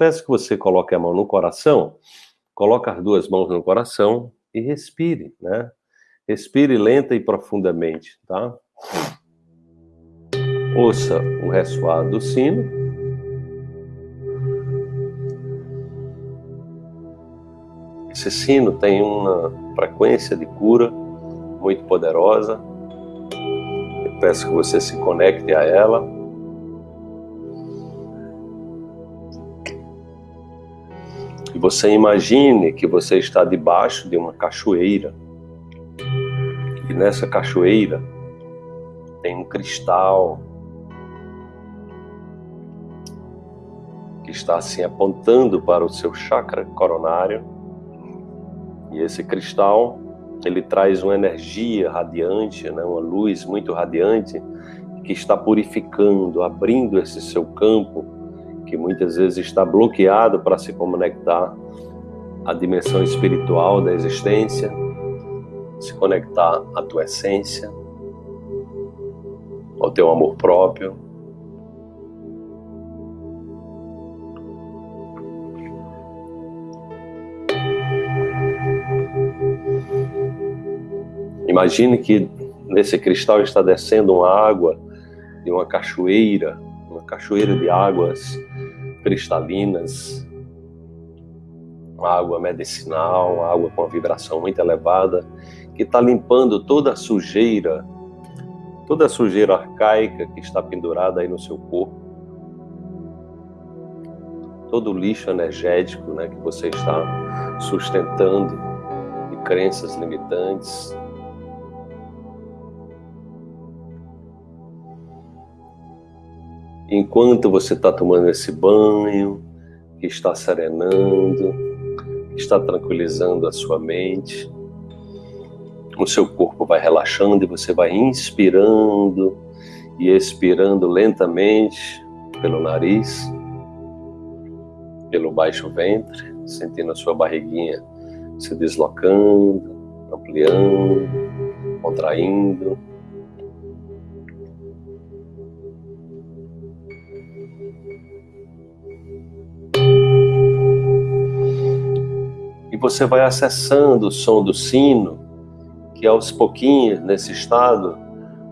peço que você coloque a mão no coração, coloque as duas mãos no coração e respire, né? Respire lenta e profundamente, tá? Ouça o ressoar do sino. Esse sino tem uma frequência de cura muito poderosa. Eu peço que você se conecte a ela. Você imagine que você está debaixo de uma cachoeira. E nessa cachoeira tem um cristal que está assim apontando para o seu chakra coronário. E esse cristal, ele traz uma energia radiante, né, uma luz muito radiante, que está purificando, abrindo esse seu campo, que muitas vezes está bloqueado para se conectar à dimensão espiritual da existência, se conectar à tua essência, ao teu amor próprio, Imagine que nesse cristal está descendo uma água de uma cachoeira, uma cachoeira de águas cristalinas, água medicinal, água com uma vibração muito elevada, que está limpando toda a sujeira, toda a sujeira arcaica que está pendurada aí no seu corpo, todo o lixo energético né, que você está sustentando de crenças limitantes, enquanto você está tomando esse banho, que está serenando, que está tranquilizando a sua mente, o seu corpo vai relaxando e você vai inspirando e expirando lentamente pelo nariz, pelo baixo ventre, sentindo a sua barriguinha se deslocando, ampliando, contraindo. Você vai acessando o som do sino, que aos pouquinhos, nesse estado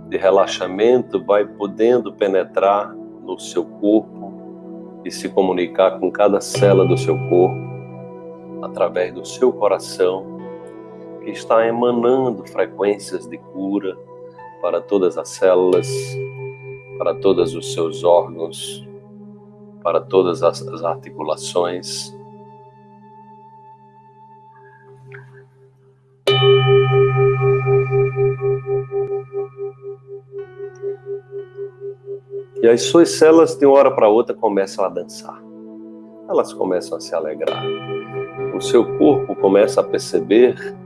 de relaxamento, vai podendo penetrar no seu corpo e se comunicar com cada célula do seu corpo, através do seu coração, que está emanando frequências de cura para todas as células, para todos os seus órgãos, para todas as articulações, E as suas células, de uma hora para outra, começam a dançar. Elas começam a se alegrar. O seu corpo começa a perceber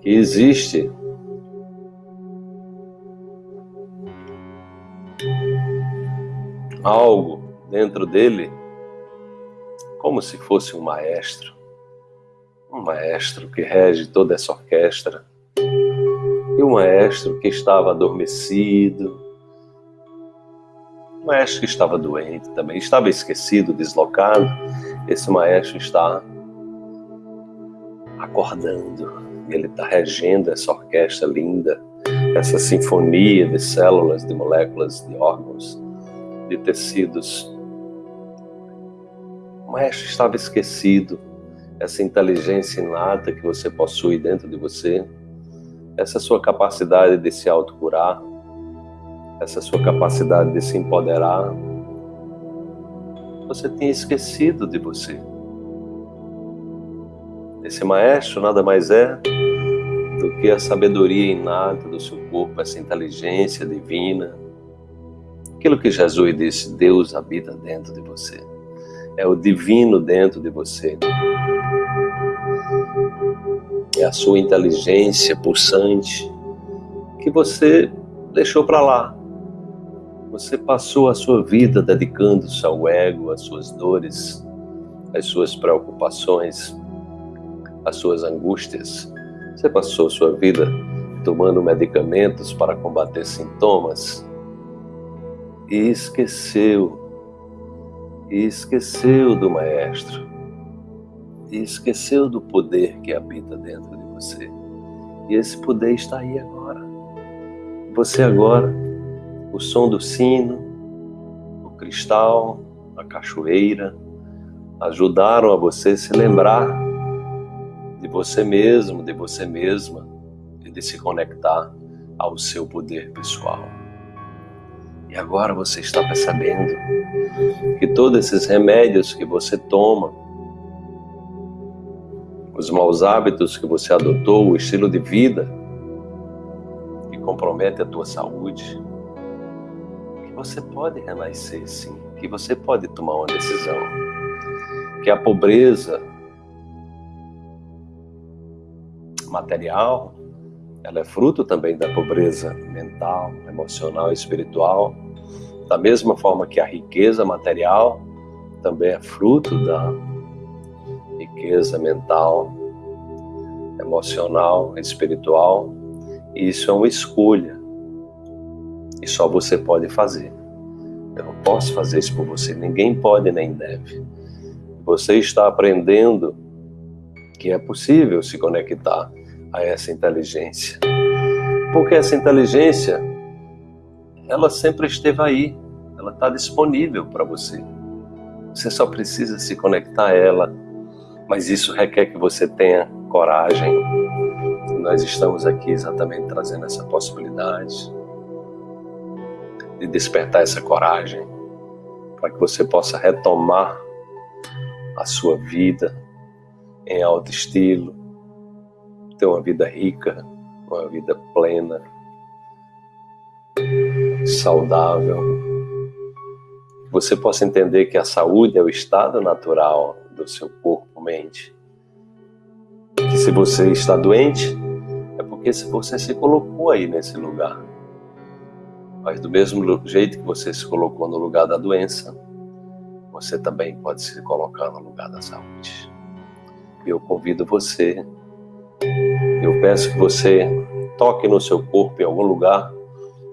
que existe algo dentro dele, como se fosse um maestro. Um maestro que rege toda essa orquestra. E um maestro que estava adormecido, maestro que estava doente também, estava esquecido, deslocado. Esse maestro está acordando. Ele está regendo essa orquestra linda, essa sinfonia de células, de moléculas, de órgãos, de tecidos. O maestro estava esquecido. Essa inteligência inata que você possui dentro de você, essa sua capacidade de se autocurar, essa sua capacidade de se empoderar, você tinha esquecido de você. Esse maestro nada mais é do que a sabedoria inata do seu corpo, essa inteligência divina. Aquilo que Jesus disse, Deus habita dentro de você. É o divino dentro de você. É a sua inteligência pulsante que você deixou para lá, você passou a sua vida dedicando-se ao ego, às suas dores, às suas preocupações, às suas angústias. Você passou a sua vida tomando medicamentos para combater sintomas e esqueceu e esqueceu do Maestro, e esqueceu do poder que habita dentro de você. E esse poder está aí agora. Você agora, o som do sino, o cristal, a cachoeira, ajudaram a você se lembrar de você mesmo, de você mesma, e de se conectar ao seu poder pessoal. E agora você está percebendo que todos esses remédios que você toma, os maus hábitos que você adotou, o estilo de vida que compromete a tua saúde, você pode renascer sim, que você pode tomar uma decisão, que a pobreza material ela é fruto também da pobreza mental, emocional e espiritual, da mesma forma que a riqueza material também é fruto da riqueza mental, emocional, espiritual. E isso é uma escolha. E só você pode fazer. Eu não posso fazer isso por você. Ninguém pode nem deve. Você está aprendendo que é possível se conectar a essa inteligência. Porque essa inteligência, ela sempre esteve aí, ela está disponível para você. Você só precisa se conectar a ela, mas isso requer que você tenha coragem. nós estamos aqui exatamente trazendo essa possibilidade de despertar essa coragem para que você possa retomar a sua vida em alto estilo, ter uma vida rica, uma vida plena, saudável. Você possa entender que a saúde é o estado natural do seu corpo-mente. Que se você está doente, é porque você se colocou aí nesse lugar. Mas do mesmo jeito que você se colocou no lugar da doença, você também pode se colocar no lugar da saúde. Eu convido você eu peço que você toque no seu corpo em algum lugar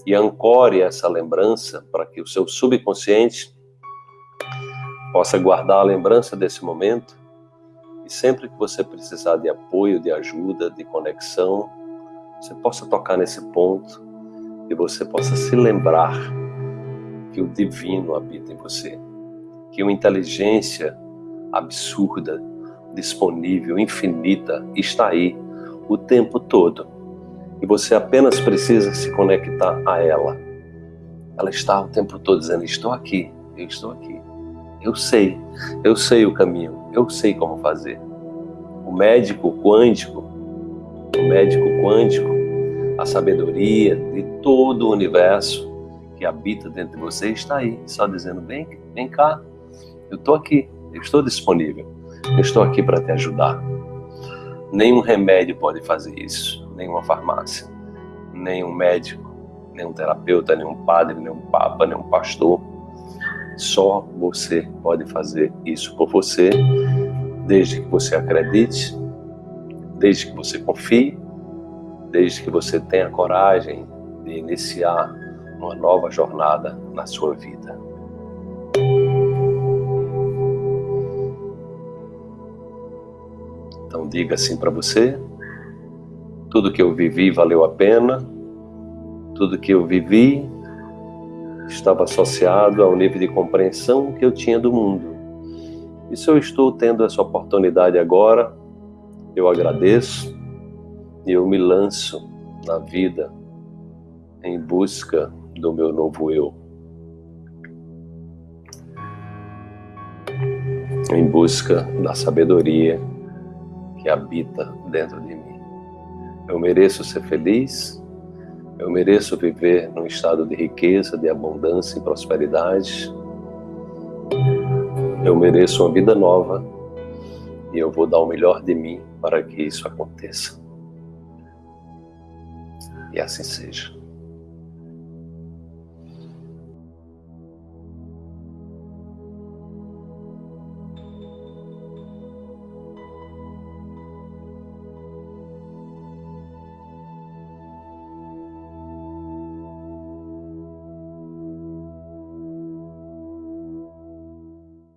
e ancore essa lembrança para que o seu subconsciente possa guardar a lembrança desse momento e sempre que você precisar de apoio, de ajuda, de conexão, você possa tocar nesse ponto e você possa se lembrar que o divino habita em você, que uma inteligência absurda disponível, infinita, está aí o tempo todo. E você apenas precisa se conectar a ela. Ela está o tempo todo dizendo: Estou aqui, eu estou aqui. Eu sei, eu sei o caminho, eu sei como fazer. O médico quântico, o médico quântico, a sabedoria de todo o universo que habita dentro de você está aí, só dizendo: Vem, vem cá, eu estou aqui, eu estou disponível. Eu estou aqui para te ajudar. Nenhum remédio pode fazer isso, nenhuma farmácia, nenhum médico, nenhum terapeuta, nenhum padre, nenhum papa, nenhum pastor. Só você pode fazer isso por você, desde que você acredite, desde que você confie, desde que você tenha coragem de iniciar uma nova jornada na sua vida. Então diga assim para você: tudo que eu vivi valeu a pena, tudo que eu vivi estava associado ao nível de compreensão que eu tinha do mundo. E se eu estou tendo essa oportunidade agora, eu agradeço e eu me lanço na vida em busca do meu novo eu. Em busca da sabedoria que habita dentro de mim. Eu mereço ser feliz, eu mereço viver num estado de riqueza, de abundância e prosperidade. Eu mereço uma vida nova e eu vou dar o melhor de mim para que isso aconteça. E assim seja.